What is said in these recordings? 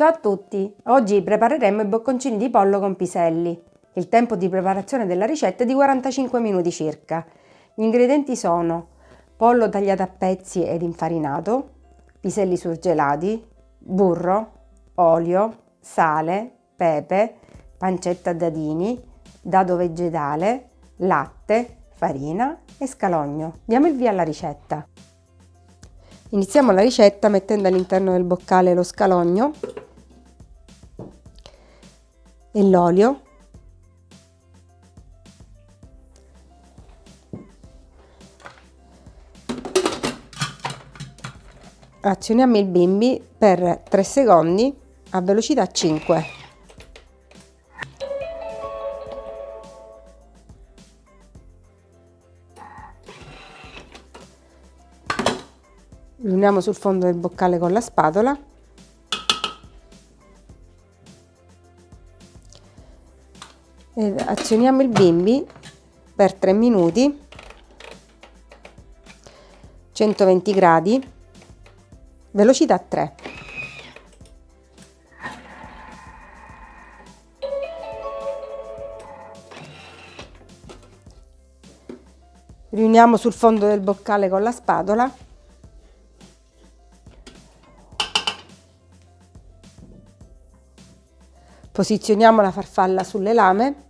Ciao a tutti! Oggi prepareremo i bocconcini di pollo con piselli. Il tempo di preparazione della ricetta è di 45 minuti circa. Gli ingredienti sono pollo tagliato a pezzi ed infarinato, piselli surgelati, burro, olio, sale, pepe, pancetta a dadini, dado vegetale, latte, farina e scalogno. Diamo il via alla ricetta. Iniziamo la ricetta mettendo all'interno del boccale lo scalogno l'olio. Azioniamo il bimbi per 3 secondi a velocità 5 riuniamo sul fondo del boccale con la spatola azioniamo il bimbi per 3 minuti 120 gradi velocità 3 riuniamo sul fondo del boccale con la spatola. Posizioniamo la farfalla sulle lame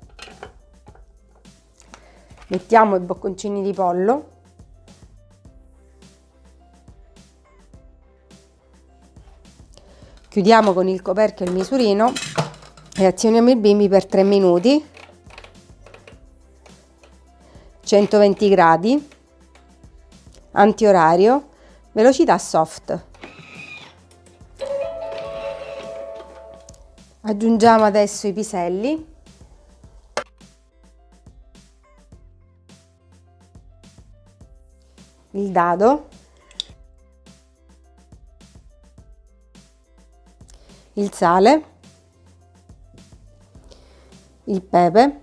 mettiamo i bocconcini di pollo. Chiudiamo con il coperchio il misurino e azioniamo il bimbi per 3 minuti. 120 gradi. Antiorario. Velocità soft. Aggiungiamo adesso i piselli il dado. Il sale. Il pepe.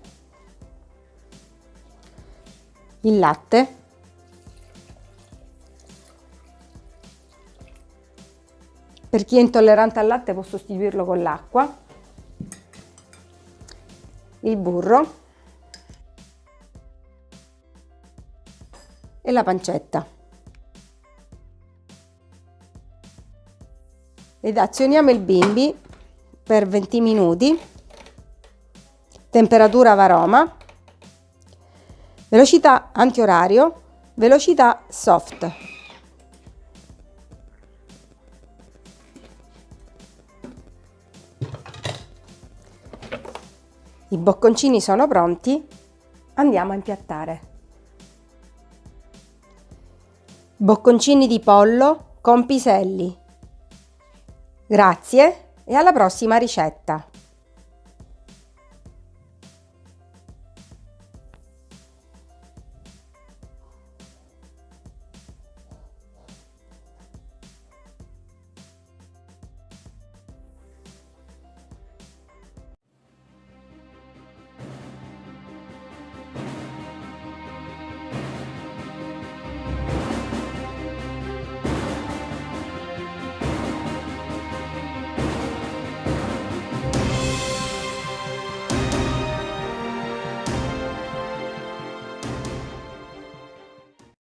Il latte. Per chi è intollerante al latte può sostituirlo con l'acqua. Il burro e la pancetta. Ed azioniamo il bimbi per 20 minuti, temperatura varoma, velocità antiorario, velocità soft. I bocconcini sono pronti, andiamo a impiattare. Bocconcini di pollo con piselli. Grazie e alla prossima ricetta!